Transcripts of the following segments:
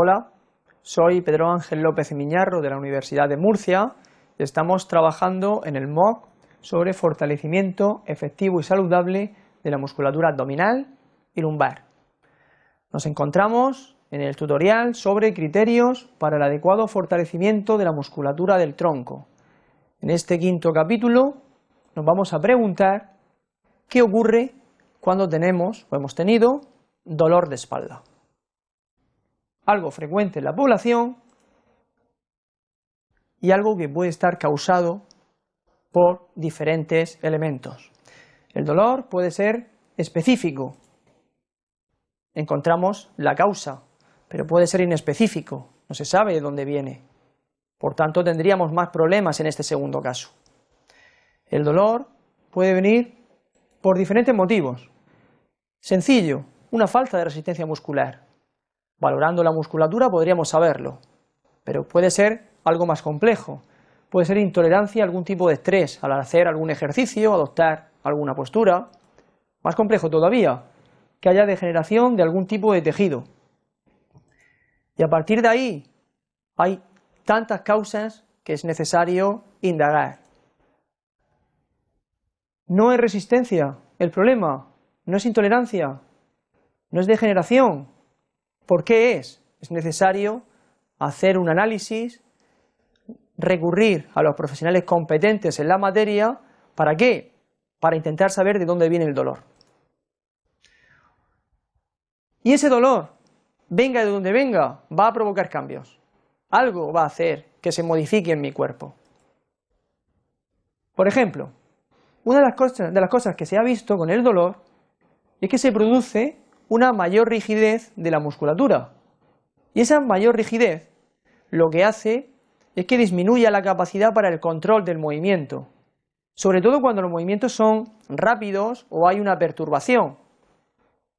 Hola, soy Pedro Ángel López Miñarro de la Universidad de Murcia estamos trabajando en el MOOC sobre fortalecimiento efectivo y saludable de la musculatura abdominal y lumbar. Nos encontramos en el tutorial sobre criterios para el adecuado fortalecimiento de la musculatura del tronco. En este quinto capítulo nos vamos a preguntar qué ocurre cuando tenemos o hemos tenido dolor de espalda. Algo frecuente en la población y algo que puede estar causado por diferentes elementos. El dolor puede ser específico, encontramos la causa, pero puede ser inespecífico, no se sabe de dónde viene. Por tanto, tendríamos más problemas en este segundo caso. El dolor puede venir por diferentes motivos. Sencillo, una falta de resistencia muscular. Valorando la musculatura podríamos saberlo, pero puede ser algo más complejo. Puede ser intolerancia a algún tipo de estrés al hacer algún ejercicio, adoptar alguna postura. Más complejo todavía, que haya degeneración de algún tipo de tejido. Y a partir de ahí hay tantas causas que es necesario indagar. No es resistencia el problema, no es intolerancia, no es degeneración. ¿Por qué es? Es necesario hacer un análisis, recurrir a los profesionales competentes en la materia, ¿para qué? Para intentar saber de dónde viene el dolor. Y ese dolor, venga de donde venga, va a provocar cambios. Algo va a hacer que se modifique en mi cuerpo. Por ejemplo, una de las, cosas, de las cosas que se ha visto con el dolor es que se produce una mayor rigidez de la musculatura. Y esa mayor rigidez lo que hace es que disminuya la capacidad para el control del movimiento, sobre todo cuando los movimientos son rápidos o hay una perturbación.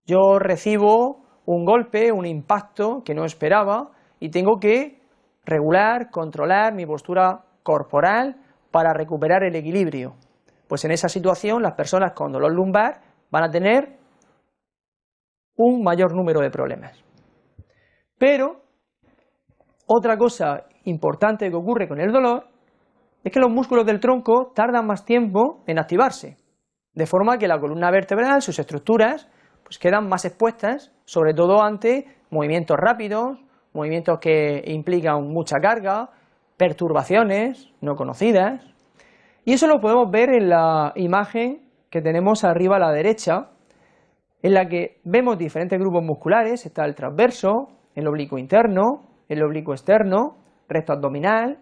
Yo recibo un golpe, un impacto que no esperaba y tengo que regular, controlar mi postura corporal para recuperar el equilibrio. Pues en esa situación las personas con dolor lumbar van a tener un mayor número de problemas. Pero otra cosa importante que ocurre con el dolor es que los músculos del tronco tardan más tiempo en activarse, de forma que la columna vertebral, sus estructuras, pues quedan más expuestas, sobre todo ante movimientos rápidos, movimientos que implican mucha carga, perturbaciones no conocidas, y eso lo podemos ver en la imagen que tenemos arriba a la derecha, en la que vemos diferentes grupos musculares, está el transverso, el oblicuo interno, el oblicuo externo, recto abdominal,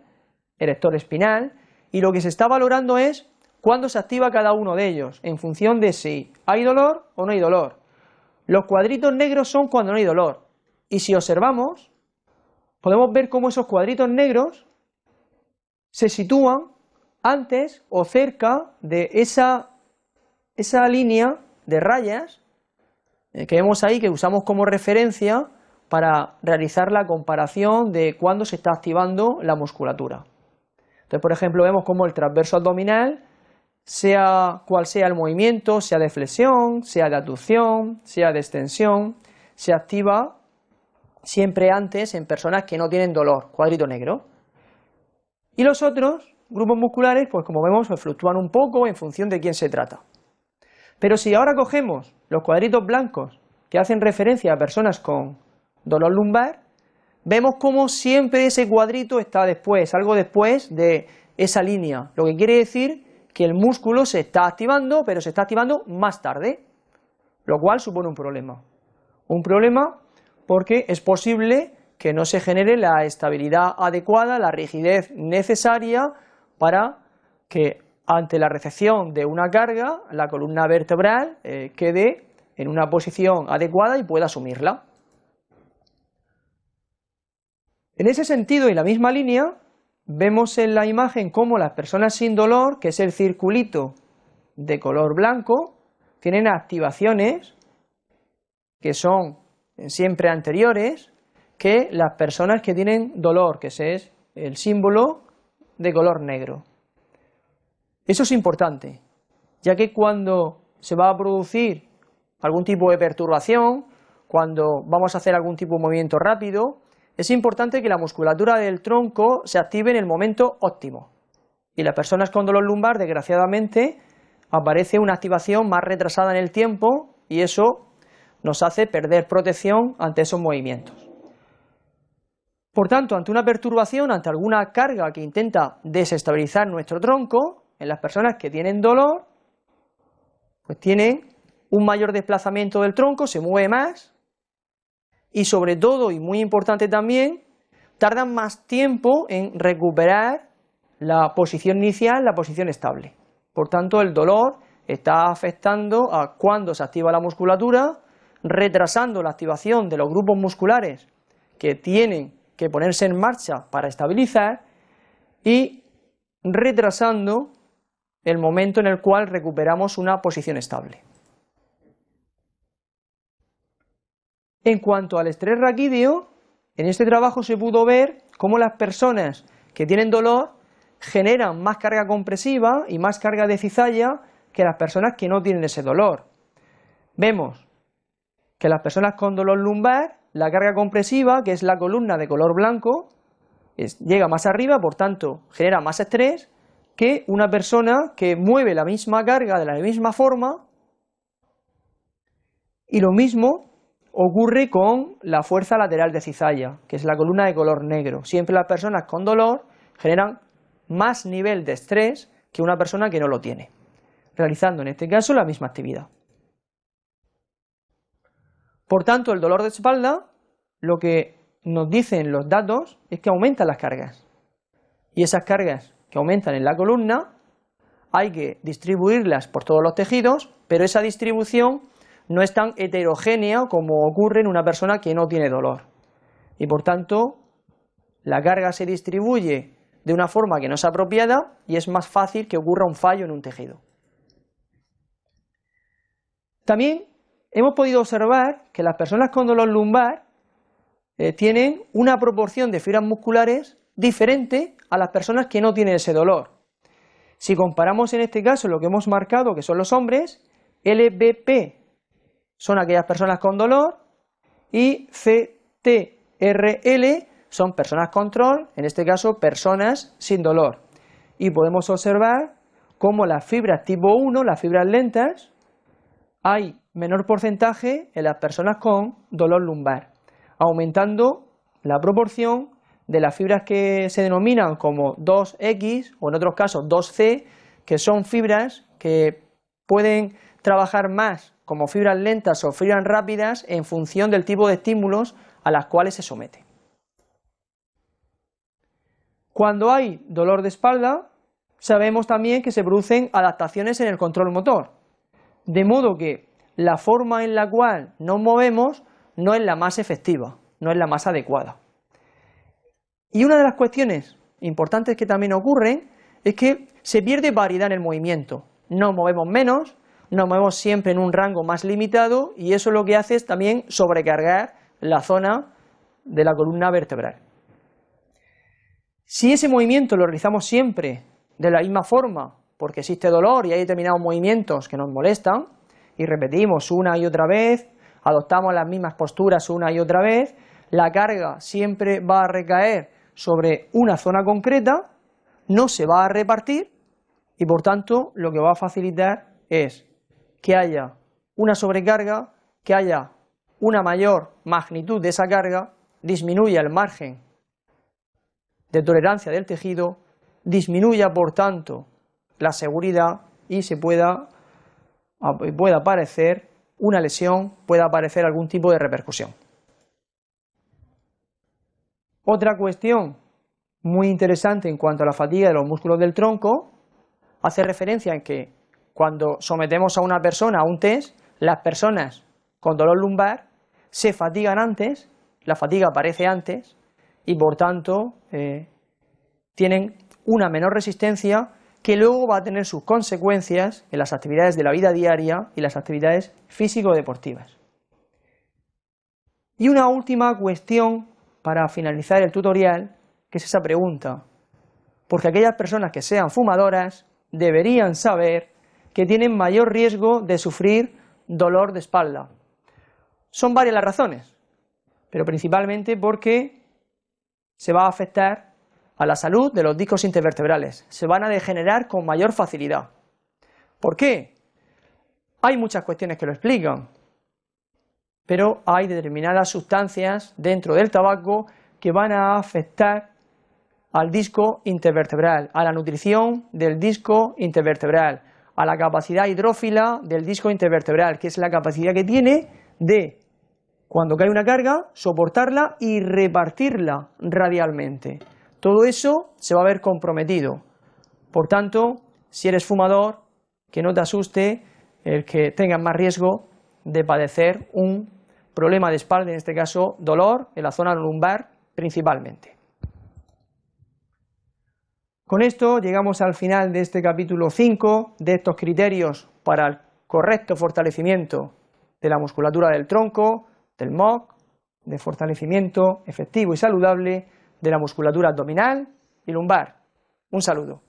erector espinal, y lo que se está valorando es cuándo se activa cada uno de ellos, en función de si hay dolor o no hay dolor. Los cuadritos negros son cuando no hay dolor, y si observamos, podemos ver cómo esos cuadritos negros se sitúan antes o cerca de esa, esa línea de rayas que vemos ahí, que usamos como referencia para realizar la comparación de cuándo se está activando la musculatura. Entonces, por ejemplo, vemos cómo el transverso abdominal, sea cual sea el movimiento, sea de flexión, sea de aducción, sea de extensión, se activa siempre antes en personas que no tienen dolor, cuadrito negro. Y los otros grupos musculares, pues como vemos, pues fluctúan un poco en función de quién se trata. Pero si ahora cogemos los cuadritos blancos que hacen referencia a personas con dolor lumbar, vemos como siempre ese cuadrito está después, algo después de esa línea, lo que quiere decir que el músculo se está activando, pero se está activando más tarde, lo cual supone un problema. Un problema porque es posible que no se genere la estabilidad adecuada, la rigidez necesaria para que ante la recepción de una carga la columna vertebral eh, quede en una posición adecuada y pueda asumirla. En ese sentido y la misma línea, vemos en la imagen cómo las personas sin dolor, que es el circulito de color blanco, tienen activaciones que son siempre anteriores que las personas que tienen dolor, que es el símbolo de color negro. Eso es importante, ya que cuando se va a producir algún tipo de perturbación, cuando vamos a hacer algún tipo de movimiento rápido, es importante que la musculatura del tronco se active en el momento óptimo. Y las personas con dolor lumbar, desgraciadamente, aparece una activación más retrasada en el tiempo y eso nos hace perder protección ante esos movimientos. Por tanto, ante una perturbación, ante alguna carga que intenta desestabilizar nuestro tronco, en las personas que tienen dolor, pues tienen un mayor desplazamiento del tronco, se mueve más y sobre todo, y muy importante también, tardan más tiempo en recuperar la posición inicial, la posición estable. Por tanto, el dolor está afectando a cuando se activa la musculatura, retrasando la activación de los grupos musculares que tienen que ponerse en marcha para estabilizar y retrasando el momento en el cual recuperamos una posición estable. En cuanto al estrés raquídeo, en este trabajo se pudo ver cómo las personas que tienen dolor generan más carga compresiva y más carga de cizalla que las personas que no tienen ese dolor. Vemos que las personas con dolor lumbar, la carga compresiva, que es la columna de color blanco, llega más arriba, por tanto genera más estrés que una persona que mueve la misma carga de la misma forma y lo mismo ocurre con la fuerza lateral de cizalla, que es la columna de color negro. Siempre las personas con dolor generan más nivel de estrés que una persona que no lo tiene, realizando en este caso la misma actividad. Por tanto, el dolor de espalda, lo que nos dicen los datos es que aumentan las cargas. Y esas cargas aumentan en la columna hay que distribuirlas por todos los tejidos, pero esa distribución no es tan heterogénea como ocurre en una persona que no tiene dolor. Y por tanto, la carga se distribuye de una forma que no es apropiada y es más fácil que ocurra un fallo en un tejido. También hemos podido observar que las personas con dolor lumbar eh, tienen una proporción de fibras musculares diferente a las personas que no tienen ese dolor. Si comparamos en este caso lo que hemos marcado, que son los hombres, LBP son aquellas personas con dolor y CTRL son personas control, en este caso personas sin dolor. Y podemos observar cómo las fibras tipo 1, las fibras lentas, hay menor porcentaje en las personas con dolor lumbar, aumentando la proporción de las fibras que se denominan como 2X o en otros casos 2C, que son fibras que pueden trabajar más como fibras lentas o fibras rápidas en función del tipo de estímulos a las cuales se somete. Cuando hay dolor de espalda, sabemos también que se producen adaptaciones en el control motor, de modo que la forma en la cual nos movemos no es la más efectiva, no es la más adecuada. Y una de las cuestiones importantes que también ocurren es que se pierde variedad en el movimiento, nos movemos menos, nos movemos siempre en un rango más limitado y eso lo que hace es también sobrecargar la zona de la columna vertebral. Si ese movimiento lo realizamos siempre de la misma forma, porque existe dolor y hay determinados movimientos que nos molestan, y repetimos una y otra vez, adoptamos las mismas posturas una y otra vez, la carga siempre va a recaer sobre una zona concreta, no se va a repartir y por tanto lo que va a facilitar es que haya una sobrecarga, que haya una mayor magnitud de esa carga, disminuya el margen de tolerancia del tejido, disminuya por tanto la seguridad y se pueda, pueda aparecer una lesión, pueda aparecer algún tipo de repercusión. Otra cuestión muy interesante en cuanto a la fatiga de los músculos del tronco hace referencia en que cuando sometemos a una persona a un test, las personas con dolor lumbar se fatigan antes, la fatiga aparece antes y por tanto eh, tienen una menor resistencia que luego va a tener sus consecuencias en las actividades de la vida diaria y las actividades físico-deportivas. Y una última cuestión para finalizar el tutorial, que es esa pregunta, porque aquellas personas que sean fumadoras deberían saber que tienen mayor riesgo de sufrir dolor de espalda. Son varias las razones, pero principalmente porque se va a afectar a la salud de los discos intervertebrales, se van a degenerar con mayor facilidad. ¿Por qué? Hay muchas cuestiones que lo explican, pero hay determinadas sustancias dentro del tabaco que van a afectar al disco intervertebral, a la nutrición del disco intervertebral, a la capacidad hidrófila del disco intervertebral, que es la capacidad que tiene de, cuando cae una carga, soportarla y repartirla radialmente. Todo eso se va a ver comprometido. Por tanto, si eres fumador, que no te asuste el que tengas más riesgo de padecer un problema de espalda, en este caso dolor en la zona lumbar principalmente. Con esto llegamos al final de este capítulo 5 de estos criterios para el correcto fortalecimiento de la musculatura del tronco, del MOC, de fortalecimiento efectivo y saludable de la musculatura abdominal y lumbar. Un saludo.